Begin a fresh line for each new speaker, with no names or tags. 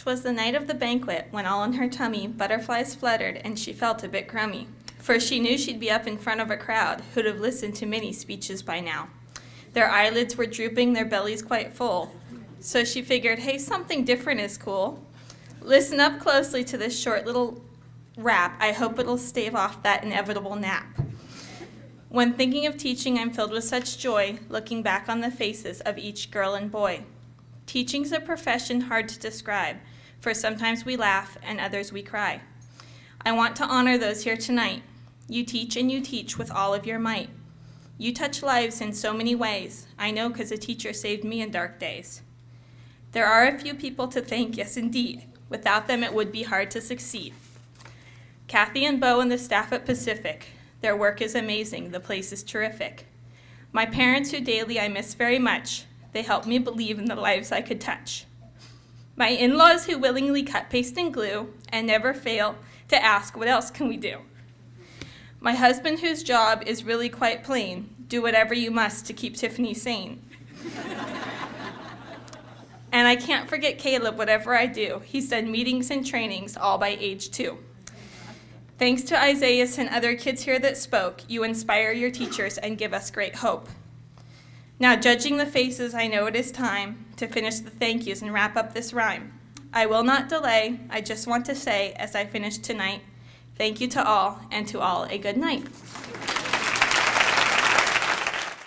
'Twas the night of the banquet, when all in her tummy butterflies fluttered, and she felt a bit crummy. For she knew she'd be up in front of a crowd who'd have listened to many speeches by now. Their eyelids were drooping, their bellies quite full. So she figured, hey, something different is cool. Listen up closely to this short little rap. I hope it'll stave off that inevitable nap. When thinking of teaching, I'm filled with such joy, looking back on the faces of each girl and boy. Teaching's a profession hard to describe, for sometimes we laugh and others we cry. I want to honor those here tonight. You teach and you teach with all of your might. You touch lives in so many ways. I know because a teacher saved me in dark days. There are a few people to thank, yes indeed. Without them, it would be hard to succeed. Kathy and Bo and the staff at Pacific. Their work is amazing. The place is terrific. My parents, who daily I miss very much, they help me believe in the lives I could touch. My in-laws who willingly cut paste and glue and never fail to ask what else can we do. My husband whose job is really quite plain, do whatever you must to keep Tiffany sane. and I can't forget Caleb whatever I do. He's done meetings and trainings all by age two. Thanks to Isaiah and other kids here that spoke, you inspire your teachers and give us great hope. Now, judging the faces, I know it is time to finish the thank yous and wrap up this rhyme. I will not delay. I just want to say, as I finish tonight, thank you to all, and to all a good night.